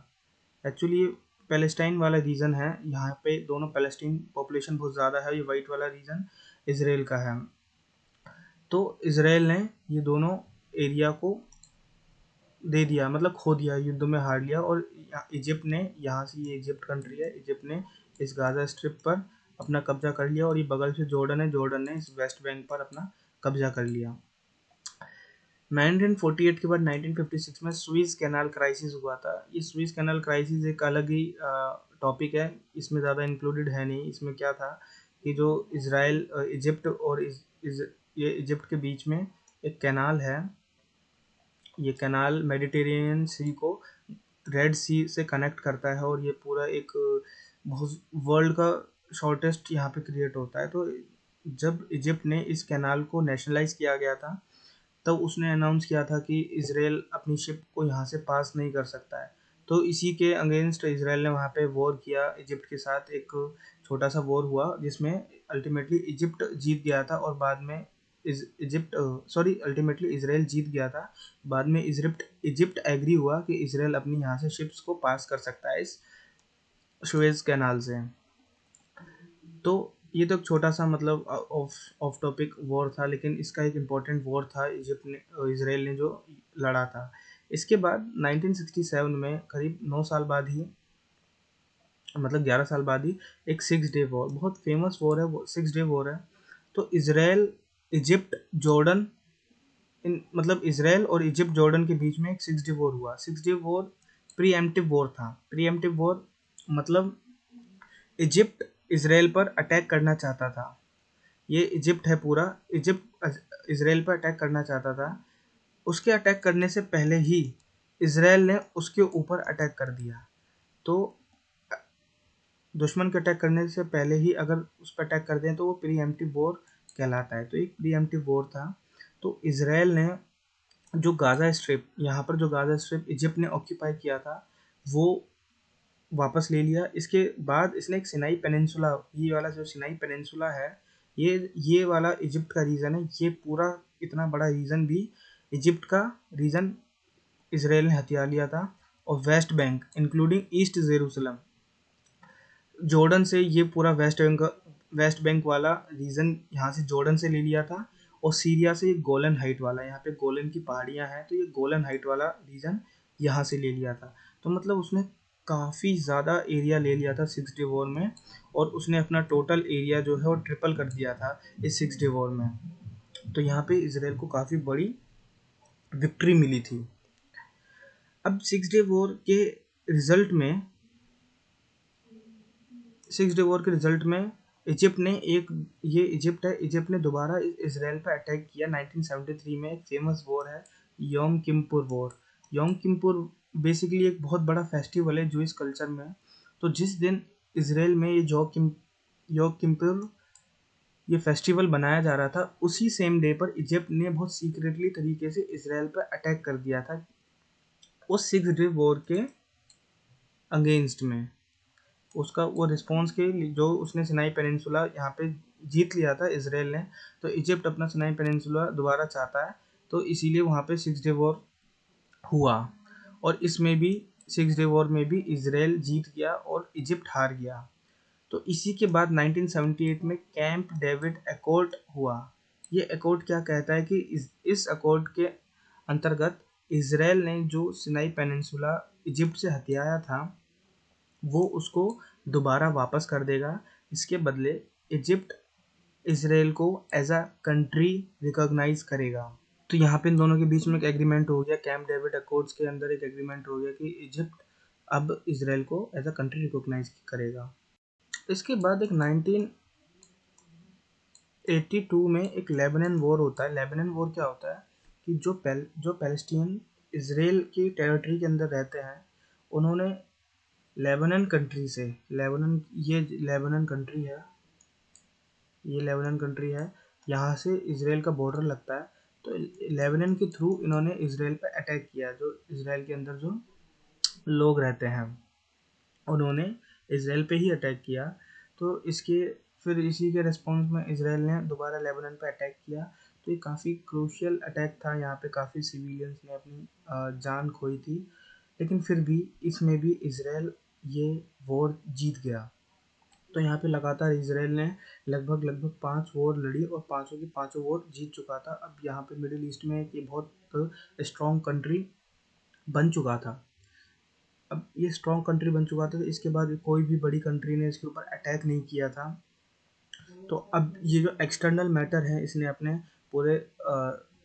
एक्चुअली ये पैलेस्टाइन वाला रीजन है, यहाँ पे दोनों पैलेस्टीन पॉपुलेशन बहुत ज़्यादा है, ये वाइट वाला रीजन इसराइल का है। तो इसराइल ने ये दोनों एरिया को दे दिया मतलब खो दिया, युद्ध में हार लिया और इजिप्ट ने, यहाँ से ये इजिप्ट कंट्री है, इजिप्ट ने इस गाज़ा स्ट्रिप पर अपना कब्जा कर लिया और ये बगल से जॉर्डन है जॉर्डन ने इस वेस्ट बैंक पर अपना कब्जा कर लिया। 1948 के बाद 1956 में स्विस कैनाल क्राइसिस हुआ था। ये स्विस कैनाल क्राइसिस एक अलग ही टॉपिक है इसमें ज़्यादा इंक्लूडेड है नहीं। इसमें क्या था कि जो इसराइल इजिप्ट और इज़, इज़, ये इजिप्ट के बीच में एक कैनाल है। ये कैनाल मेडिटेरेनियन सी को रेड सी से कनेक्ट करता है और ये पूरा एक बहुत वर्ल्ड का शॉर्टेस्ट यहाँ पे क्रिएट होता है। तो जब इजिप्ट ने इस कैनाल को नेशनलाइज किया गया था, तब तो उसने अनाउंस किया था कि इसराइल अपनी शिप को यहाँ से पास नहीं कर सकता है। तो इसी के अगेंस्ट इसराइल ने वहाँ पे वॉर किया इजिप्ट के साथ। एक छोटा सा वॉर हुआ, जिसमें अल्टीमेटली इजिप्ट जीत गया था और बाद में इजिप्ट सॉरी अल्टीमेटली इसराइल जीत गया था। बाद में इजिप्ट इजिप्ट एग्री हुआ कि इसराइल अपनी यहाँ से शिप्स को पास कर सकता है इस शुएज कैनाल से। तो ये तो एक छोटा सा मतलब ऑफ़ ऑफ़ टॉपिक वॉर था, लेकिन इसका एक इंपॉर्टेंट वॉर था इजिप्ट ने इसराइल ने जो लड़ा था। इसके बाद 1967 में करीब नौ साल बाद ही मतलब ग्यारह साल बाद ही एक सिक्स डे वॉर बहुत फ़ेमस वॉर है, वो सिक्स डे वॉर है। तो इसराइल इजिप्ट जॉर्डन इन मतलब इसराइल और इजिप्ट जॉर्डन के बीच में एक सिक्स डे वॉर हुआ। Six day war pre war था। प्री एम्प्टिव वॉर मतलब इजिप्ट इसराइल पर अटैक करना चाहता था। ये इजिप्ट है पूरा। इजिप्ट इसराइल पर अटैक करना चाहता था। उसके अटैक करने से पहले ही इसराइल ने उसके ऊपर अटैक कर दिया। तो दुश्मन के अटैक करने से पहले ही अगर उस पर अटैक कर दें तो वो प्री एम्प्टिव वॉर कहलाता है। तो एक प्री एम्प्टिव वॉर था। तो इसराइल ने जो गाज़ा स्ट्रिप, यहाँ पर जो गाज़ा स्ट्रिप इजिप्ट ने ऑक्यूपाई किया था, वो वापस ले लिया। इसके बाद इसने एक सिनाई पेनिनसुला, ये वाला जो सिनाई पेनिनसुला है, ये ये वाला इजिप्ट का रीजन है। ये पूरा इतना बड़ा रीजन भी इजिप्ट का रीजन इसराइल ने हथियार लिया था और west bank including east Jerusalem Jordan से ये पूरा वेस्ट बैंक वेस्ट बैंक वाला रीजन यहाँ से जॉर्डन से ले लिया था और सीरिया से गोलन हाइट वाला, यहाँ पे गोलन की पहाड़ियाँ हैं तो ये गोलन हाइट वाला रीजन यहाँ से ले लिया था। तो मतलब उसने काफ़ी ज़्यादा एरिया ले लिया था सिक्स डे वॉर में और उसने अपना टोटल एरिया जो है वो ट्रिपल कर दिया था इस सिक्स डे वॉर में। तो यहाँ पे इसराइल को काफ़ी बड़ी विक्ट्री मिली थी। अब सिक्स डे वॉर के रिज़ल्ट में सिक्स डे वॉर के रिज़ल्ट में इजिप्ट ने एक, ये इजिप्ट है इजिप्ट ने दोबारा इसराइल पर अटैक किया। 1973 में एक फ़ेमस वॉर है योम किमपुर वॉर योम किमपुर बेसिकली एक बहुत बड़ा फेस्टिवल है जो इस कल्चर में। तो जिस दिन इसराइल में ये जो किम योग किम्पुर ये फेस्टिवल बनाया जा रहा था, उसी सेम डे पर इजिप्ट ने बहुत सीक्रेटली तरीके से इसराइल पर अटैक कर दिया था उस सिक्स डे वॉर के अगेंस्ट में। उसका, वो रिस्पॉन्स के जो उसने सिनाई पेनिनसुला यहाँ पे जीत लिया था इसराइल ने तो इजिप्ट अपना सिनाई पेनिनसुला दोबारा चाहता है तो इसीलिए वहाँ पे सिक्स डे वॉर हुआ। और इसमें भी सिक्स डे वॉर में भी इसराइल जीत गया और इजिप्ट हार गया। तो इसी के बाद 1978 में कैंप डेविड अकॉर्ड हुआ। ये अकॉर्ड क्या कहता है कि इस इस अकॉर्ड के अंतर्गत इसराइल ने जो सिनाई पेनिनसुला इजिप्ट से हथियाया था, वो उसको दोबारा वापस कर देगा। इसके बदले इजिप्ट इसराइल को एज अ कंट्री रिकॉग्नाइज करेगा। तो यहाँ पे इन दोनों के बीच में एक एग्रीमेंट हो गया। कैम्प डेविड अकॉर्ड्स के अंदर एक एग्रीमेंट हो गया कि इजिप्ट अब इसराइल को एज अ कंट्री रिकॉग्नाइज करेगा। इसके बाद एक 1982 में एक लेबनन वॉर होता है। लेबनन वॉर क्या होता है? कि जो पैल जो पैलेस्टीन इसराइल की टेरिटरी के अंदर रहते हैं, उन्होंने लेबनन कंट्री से लेबनन ये लेबनन कंट्री है, ये लेबनन कंट्री है, यहाँ से इसराइल का बॉर्डर लगता है। तो लेबनन के थ्रू इन्होंने इसराइल पर अटैक किया, जो इसराइल के अंदर जो लोग रहते हैं, उन्होंने इसराइल पे ही अटैक किया। तो इसके, फिर इसी के रिस्पॉन्स में इसराइल ने दोबारा लेबनन पर अटैक किया। तो ये काफ़ी क्रूशियल अटैक था, यहाँ पे काफ़ी सिविलियंस ने अपनी जान खोई थी। लेकिन फिर भी इसमें भी इसराइल ये वॉर जीत गया। तो यहाँ पे लगातार इसराइल ने लगभग लगभग पाँच वॉर लड़ी और पाँचों की पाँचों वॉर जीत चुका था। अब यहाँ पे मिडिल ईस्ट में एक बहुत स्ट्रॉन्ग कंट्री बन चुका था। अब ये स्ट्रॉन्ग कंट्री बन चुका था तो इसके बाद कोई भी बड़ी कंट्री ने इसके ऊपर अटैक नहीं किया था। तो अब ये जो एक्सटर्नल मैटर है, इसने अपने पूरे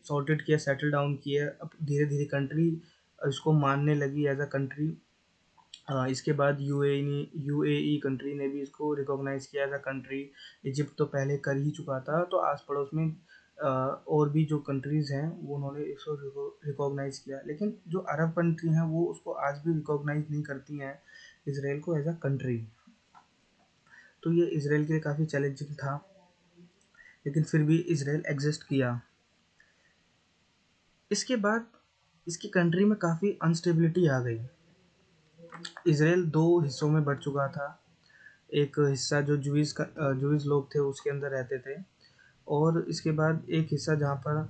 सॉर्टेड किया सेटल डाउन किया। अब धीरे धीरे कंट्री इसको मानने लगी एज अ कंट्री इसके बाद यूएई ने यू कंट्री ने भी इसको रिकॉग्नाइज़ किया अ कंट्री इजिप्ट तो पहले कर ही चुका था तो आस पड़ोस में और भी जो कंट्रीज़ हैं, वो उन्होंने इसको रिकॉग्नाइज़ किया। लेकिन जो अरब कंट्री हैं, वो उसको आज भी रिकॉग्नाइज़ नहीं करती हैं, इसराइल को एज अ कंट्री तो ये इसराइल के लिए काफ़ी चैलेंजिंग था, लेकिन फिर भी इसराइल एग्जिस्ट किया। इसके बाद, इसकी कंट्री में काफ़ी अनस्टेबिलिटी आ गई। इसराइल दो हिस्सों में बढ़ चुका था। एक हिस्सा जो जुइस का जुइस लोग थे, उसके अंदर रहते थे और इसके बाद एक हिस्सा जहाँ पर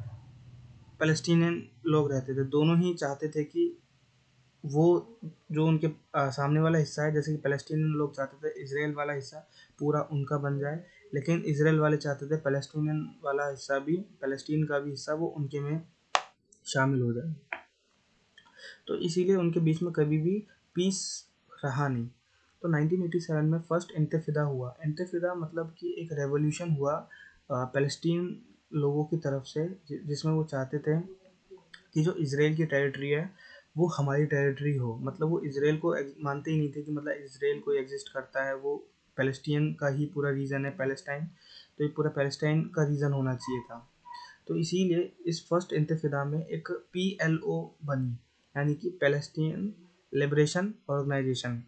फ़लस्तीनियन लोग रहते थे। दोनों ही चाहते थे कि वो, जो उनके सामने वाला हिस्सा है, जैसे कि फ़लस्तीन लोग चाहते थे इसराइल वाला हिस्सा पूरा उनका बन जाए, लेकिन इसराइल वाले चाहते थे फ़लस्तीन वाला हिस्सा भी फ़लस्तीन का भी हिस्सा वो उनके में शामिल हो जाए। तो इसीलिए उनके बीच में कभी भी पीस रहा नहीं। तो 1987 में फ़र्स्ट इंतफिदा हुआ। इंतफिदा मतलब कि एक रेवोल्यूशन हुआ फ़लस्तीन लोगों की तरफ़ से जिसमें वो चाहते थे कि जो इसराइल की टेरिटरी है, वो हमारी टेरिटरी हो। मतलब वो इसराइल को मानते ही नहीं थे कि मतलब इसराइल कोई एग्जिस्ट करता है। वो पैलेस्टीन का ही पूरा रीज़न है पैलेस्टाइन तो ये पूरा पैलेस्टाइन का रीज़न होना चाहिए था। तो इसीलिए इस फ़र्स्ट इंतफिदा में एक पी एल ओ बनी। यानी कि पैलेस्टीन लिबरेशन ऑर्गेनाइजेशन।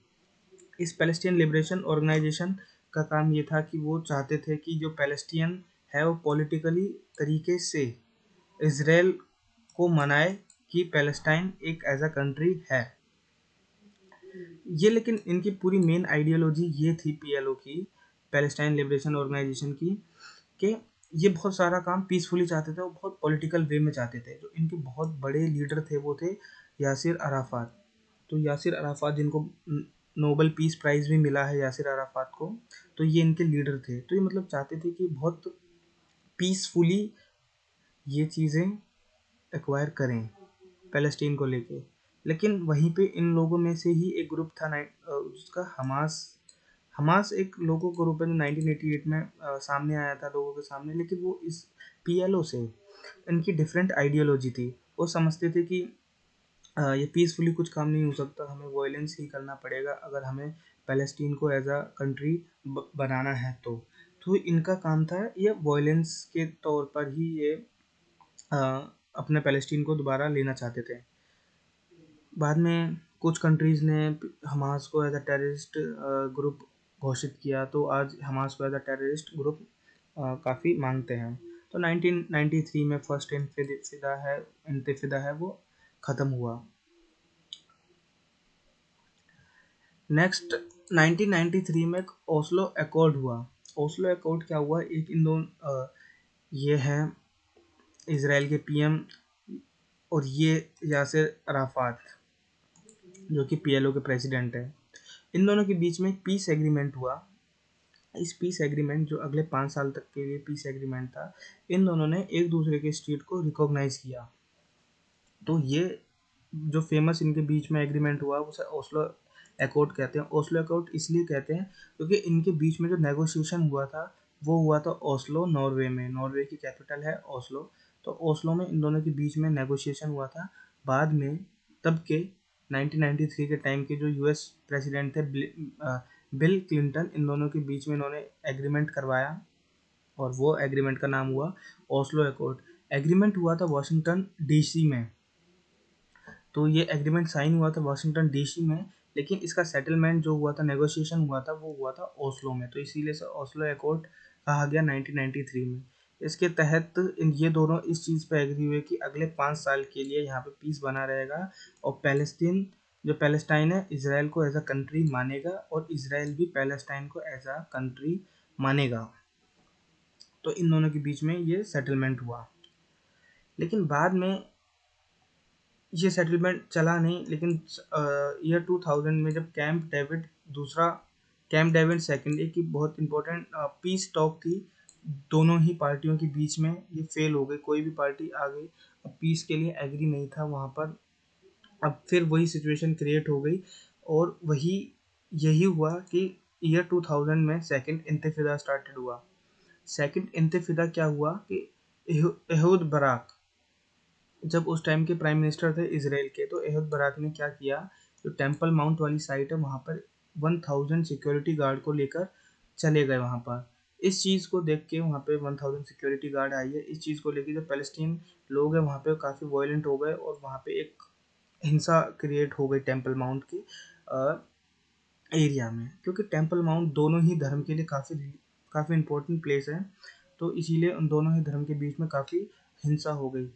इस पैलेस्टीन लिबरेशन ऑर्गेनाइजेशन का काम ये था कि वो चाहते थे कि जो पैलेस्टीन है वो पॉलिटिकली तरीके से इसराइल को मनाए कि पैलेस्टाइन एक एज अ कंट्री है। ये लेकिन इनकी पूरी मेन आइडियोलॉजी ये थी पीएलओ की, पैलेस्टाइन लिबरेशन ऑर्गेनाइजेशन की, कि ये बहुत सारा काम पीसफुली चाहते थे और बहुत पॉलिटिकल वे में चाहते थे। जो इनके बहुत बड़े लीडर थे वो थे यासिर अराफात। तो यासिर अराफात जिनको नोबल पीस प्राइज़ भी मिला है यासिर अराफात को तो ये इनके लीडर थे। तो ये मतलब चाहते थे कि बहुत पीसफुली ये चीज़ें एक्वायर करें पैलेस्टीन को लेके। लेकिन वहीं पे इन लोगों में से ही एक ग्रुप था उसका हमास हमास एक लोगों के रूप में 1988 में आ, सामने आया था लोगों के सामने लेकिन वो इस पीएलओ से इनकी डिफरेंट आइडियोलॉजी थी। वो समझते थे कि ये पीसफुली कुछ काम नहीं हो सकता। हमें वायलेंस ही करना पड़ेगा अगर हमें पैलेस्टीन को एज अ कंट्री बनाना है तो। तो इनका काम था ये वायलेंस के तौर पर ही ये आ, अपने पैलेस्टीन को दोबारा लेना चाहते थे। बाद में कुछ कंट्रीज़ ने हमास को एज अ टेररिस्ट ग्रुप घोषित किया तो आज हमास को एज अ टेररिस्ट ग्रुप काफ़ी मांगते हैं। तो 1993 में फ़र्स्ट इंतफिदा है इंतफिदा है वो ख़त्म हुआ। नेक्स्ट 1993 में ओस्लो अकॉर्ड हुआ। ओस्लो अकॉर्ड क्या हुआ? एक इन दोनों ये है इसराइल के पीएम और ये यासिर अराफात, जो कि पीएलओ के प्रेसिडेंट है। इन दोनों के बीच में पीस एग्रीमेंट हुआ। इस पीस एग्रीमेंट जो अगले पाँच साल तक के लिए पीस एग्रीमेंट था, इन दोनों ने एक दूसरे के स्टेट को रिकॉग्नाइज किया। तो ये जो फ़ेमस इनके बीच में एग्रीमेंट हुआ, उसे ओस्लो अकॉर्ड कहते हैं। ओस्लो अकॉर्ड इसलिए कहते हैं क्योंकि इनके बीच में जो नेगोशिएशन हुआ था, वो हुआ था ओस्लो नॉर्वे में। नॉर्वे की कैपिटल है ओस्लो तो ओस्लो में इन दोनों के बीच में नेगोशिएशन हुआ था। बाद में, तब के 1993 के टाइम के जो यूएस प्रेसिडेंट थे बिल क्लिंटन इन दोनों के बीच में इन्होंने एग्रीमेंट करवाया और वो एग्रीमेंट का नाम हुआ ओस्लो अकॉर्ड एग्रीमेंट हुआ था वाशिंगटन डीसी में। तो ये एग्रीमेंट साइन हुआ था वाशिंगटन डीसी में, लेकिन इसका सेटलमेंट जो हुआ था नेगोशिएशन हुआ था, वो हुआ था ओस्लो में। तो इसीलिए से ओस्लो अकॉर्ड कहा गया 1993 में। इसके तहत इन ये दोनों इस चीज़ पर एग्री हुए कि अगले पाँच साल के लिए यहाँ पे पीस बना रहेगा और पैलेस्टीन जो पैलेस्टाइन है इसराइल को एज अ कंट्री मानेगा और इसराइल भी पैलेस्टाइन को एज अ कंट्री मानेगा। तो इन दोनों के बीच में ये सेटलमेंट हुआ। लेकिन बाद में ये सेटलमेंट चला नहीं, लेकिन ईयर टू थाउज़ेंड में जब कैंप डेविड दूसरा कैंप डेविड सेकेंड एक की बहुत इंपॉर्टेंट पीस टॉक थी, दोनों ही पार्टियों के बीच में ये फेल हो गई, कोई भी पार्टी आ गई अब पीस के लिए एग्री नहीं था वहाँ पर। अब फिर वही सिचुएशन क्रिएट हो गई और वही, यही हुआ कि ईयर 2000 में सेकंड इंतफिदा स्टार्टेड हुआ। सेकंड इंतफिदा क्या हुआ कि एहूद बराक जब उस टाइम के प्राइम मिनिस्टर थे इसराइल के तो एहूद बराक ने क्या किया? जो टेंपल माउंट वाली साइट है, वहाँ पर वन थाउज़ेंड सिक्योरिटी गार्ड को लेकर चले गए वहाँ पर। इस चीज़ को देख के वहाँ पे वन थाउज़ेंड सिक्योरिटी गार्ड आई है। इस चीज़ को लेकर जो पैलेस्टीन लोग हैं, वहाँ पे काफ़ी वायलेंट हो गए और वहाँ पे एक हिंसा क्रिएट हो गई टेंपल माउंट की एरिया में। क्योंकि टेंपल माउंट दोनों ही धर्म के लिए काफ़ी काफ़ी इम्पोर्टेंट प्लेस है। तो इसीलिए उन दोनों ही धर्म के बीच में काफ़ी हिंसा हो गई।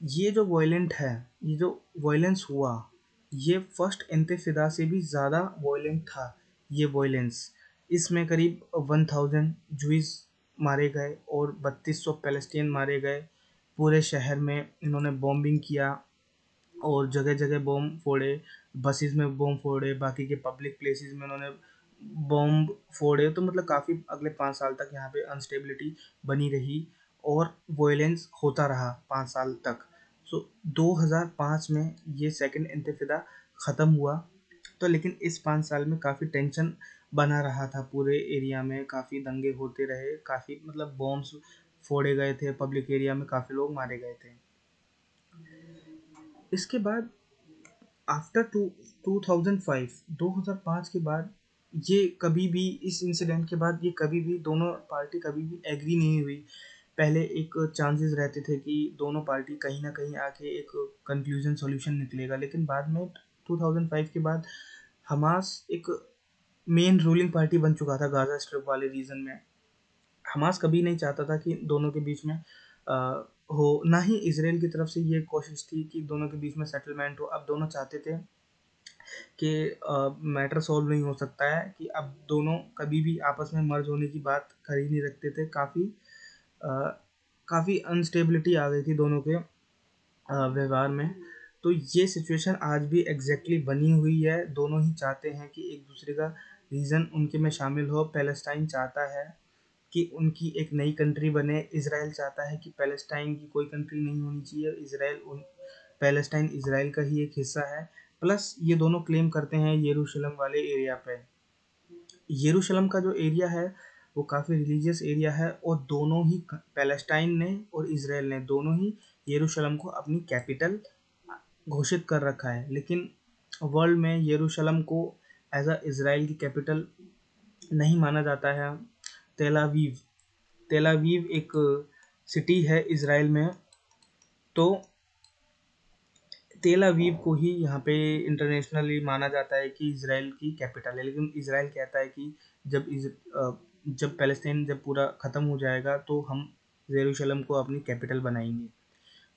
ये जो वायलेंट है, ये जो वायलेंस हुआ, ये फ़र्स्ट इंतफिदा से भी ज़्यादा वायलेंट था, ये वायलेंस इसमें करीब वन थाउज़ेंड जुइस मारे गए और बत्तीस सौ पैलेस्टीन मारे गए। पूरे शहर में इन्होंने बॉम्बिंग किया और जगह जगह बॉम्ब फोड़े बसेस में बॉम्ब फोड़े, बाकी के पब्लिक प्लेसेस में उन्होंने बॉम्ब फोड़े। तो मतलब काफ़ी अगले पाँच साल तक यहाँ पे अनस्टेबिलिटी बनी रही। और वॉयलेंस होता रहा पाँच साल तक। सो so, 2005 में ये सेकेंड इंतफिदा ख़त्म हुआ। तो लेकिन इस पाँच साल में काफ़ी टेंशन बना रहा था पूरे एरिया में काफ़ी दंगे होते रहे काफ़ी मतलब बॉम्ब्स फोड़े गए थे पब्लिक एरिया में काफ़ी लोग मारे गए थे। इसके बाद after two two thousand five दो हज़ार पाँच के बाद ये कभी भी इस इंसिडेंट के बाद ये कभी भी दोनों पार्टी कभी भी एग्री नहीं हुई। पहले एक चांसेस रहते थे कि दोनों पार्टी कहीं ना कहीं आके एक कंक्लूजन सॉल्यूशन निकलेगा। लेकिन बाद में 2005 के बाद हमास एक मेन रूलिंग पार्टी बन चुका था गाजा स्ट्रिप वाले रीजन में। हमास कभी नहीं चाहता था कि दोनों के बीच में आ, हो। ना ही इसराइल की तरफ़ से ये कोशिश थी कि दोनों के बीच में सेटलमेंट हो। अब दोनों चाहते थे कि मैटर सॉल्व नहीं हो सकता है कि अब दोनों कभी भी आपस में मर्ज होने की बात कर ही नहीं रखते थे। काफ़ी काफ़ी अनस्टेबिलिटी आ गई थी दोनों के व्यवहार में। तो ये सिचुएशन आज भी एग्जैक्टली exactly बनी हुई है। दोनों ही चाहते हैं कि एक दूसरे का रीज़न उनके में शामिल हो। पैलेस्टाइन चाहता है कि उनकी एक नई कंट्री बने। इसराइल चाहता है कि पैलेस्टाइन की कोई कंट्री नहीं होनी चाहिए। इसराइल उन पैलेस्टाइन इसराइल का ही एक हिस्सा है। प्लस ये दोनों क्लेम करते हैं येरूशलम वाले एरिया पे। येरूशलम का जो एरिया है वो काफ़ी रिलीजियस एरिया है और दोनों ही पैलेस्टाइन ने और इसराइल ने दोनों ही येरूशलम को अपनी कैपिटल घोषित कर रखा है। लेकिन वर्ल्ड में येरूशलम को एज अ इसराइल की कैपिटल नहीं माना जाता है। तेलावीव तेलावीव एक सिटी है इसराइल में। तो तेलावीव को ही यहाँ पे इंटरनेशनली माना जाता है कि इसराइल की कैपिटल है। लेकिन इसराइल कहता है कि जब इस जब पैलेस्तीन जब पूरा ख़त्म हो जाएगा तो हम जेरूशलम को अपनी कैपिटल बनाएँगे।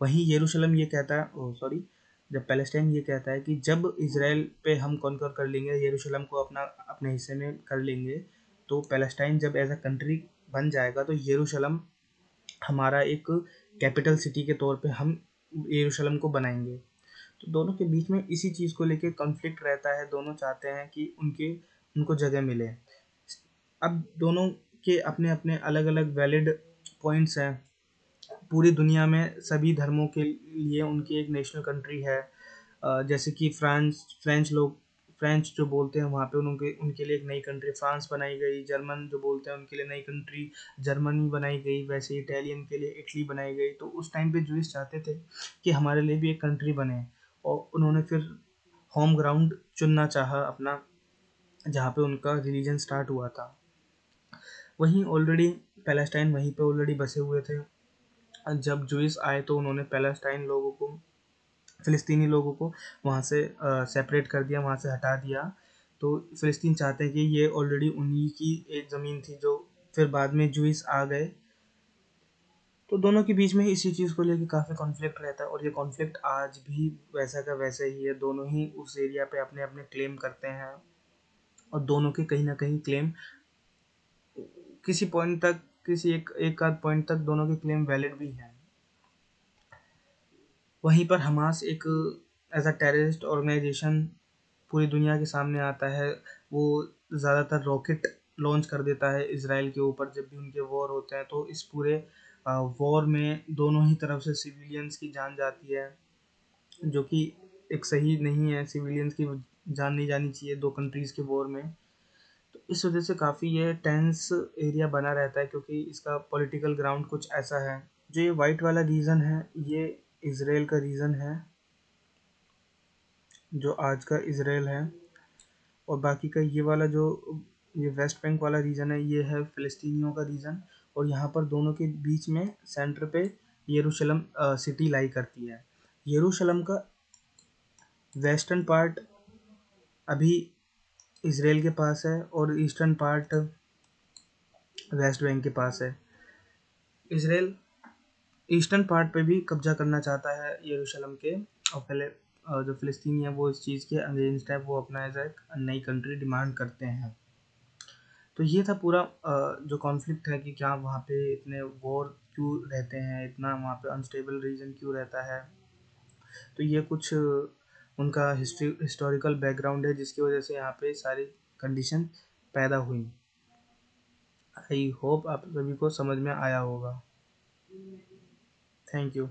वहीं येरूशलम ये कहता है सॉरी जब पैलेस्टाइन ये कहता है कि जब इसराइल पे हम कॉन्कर कर लेंगे, येरूशलम को अपना, अपने हिस्से में कर लेंगे तो पैलेस्टाइन जब एज अ कंट्री बन जाएगा तो येरूशलम हमारा एक कैपिटल सिटी के तौर पे हम येरूशलम को बनाएँगे। तो दोनों के बीच में इसी चीज़ को लेके कॉन्फ्लिक्ट रहता है, दोनों चाहते हैं कि उनके, उनको जगह मिले। अब दोनों के अपने अपने अलग अलग वैलिड पॉइंट्स हैं। पूरी दुनिया में सभी धर्मों के लिए उनकी एक नेशनल कंट्री है। जैसे कि फ्रांस, फ्रेंच लोग, फ्रेंच जो बोलते हैं वहाँ पे उनके उनके लिए एक नई कंट्री फ्रांस बनाई गई, जर्मन जो बोलते हैं उनके लिए नई कंट्री जर्मनी बनाई गई, वैसे इटालियन के लिए इटली बनाई गई। तो उस टाइम पे जूस चाहते थे कि हमारे लिए भी एक कंट्री बने और उन्होंने फिर होम ग्राउंड चुनना चाहा अपना, जहाँ पे उनका रिलीजन स्टार्ट हुआ था। वहीं ऑलरेडी पैलेस्टाइन वहीं पे ऑलरेडी बसे हुए थे। जब जूस आए तो उन्होंने पैलेस्टाइन लोगों को, फ़िलिस्तीनी लोगों को वहाँ से सेपरेट कर दिया, वहाँ से हटा दिया। तो फ़िलिस्तीन चाहते हैं कि ये ऑलरेडी उन्हीं की एक ज़मीन थी जो फिर बाद में जूस आ गए। तो दोनों के बीच में इसी चीज़ को लेकर काफ़ी कॉन्फ्लिक्ट रहता है और ये कॉन्फ्लिक्ट आज भी वैसा का वैसा ही है। दोनों ही उस एरिया पे अपने अपने क्लेम करते हैं और दोनों के कहीं ना कहीं क्लेम किसी पॉइंट तक, किसी एक एक आध पॉइंट तक दोनों के क्लेम वैलिड भी हैं। वहीं पर हमास एक एज अ टेररिस्ट ऑर्गेनाइजेशन पूरी दुनिया के सामने आता है। वो ज़्यादातर रॉकेट लॉन्च कर देता है इसराइल के ऊपर जब भी उनके वॉर होते हैं। तो इस पूरे वॉर में दोनों ही तरफ़ से सिविलियंस की जान जाती है, जो कि एक सही नहीं है। सिविलियंस की जान नहीं जानी चाहिए दो कंट्रीज़ के वॉर में। इस वजह से काफ़ी ये टेंस एरिया बना रहता है क्योंकि इसका पॉलिटिकल ग्राउंड कुछ ऐसा है। जो ये वाइट वाला रीज़न है, ये इसराइल का रीज़न है, जो आज का इसराइल है, और बाकी का ये वाला जो, ये वेस्ट बैंक वाला रीजन है, ये है फ़िलिस्तीनियों का रीजन और यहाँ पर दोनों के बीच में सेंटर पे येरूशलम सिटी लाई करती है। येरूशलम का वेस्टर्न पार्ट अभी इसराइल के पास है और ईस्टर्न पार्ट वेस्ट बैंक के पास है। इसराइल ईस्टर्न पार्ट पे भी कब्जा करना चाहता है यरूशलेम के और पहले जो फ़िलिस्तीनी है वो इस चीज़ के अगेंस्ट है, वो अपना एज एक नई कंट्री डिमांड करते हैं। तो ये था पूरा जो कॉन्फ्लिक्ट है कि क्या वहाँ पे इतने वॉर क्यों रहते हैं, इतना वहाँ पे अनस्टेबल रीजन क्यों रहता है। तो ये कुछ उनका हिस्ट्री हिस्टोरिकल बैकग्राउंड है, जिसकी वजह से यहाँ पे सारी कंडीशन पैदा हुई। आई होप आप सभी को समझ में आया होगा। Thank you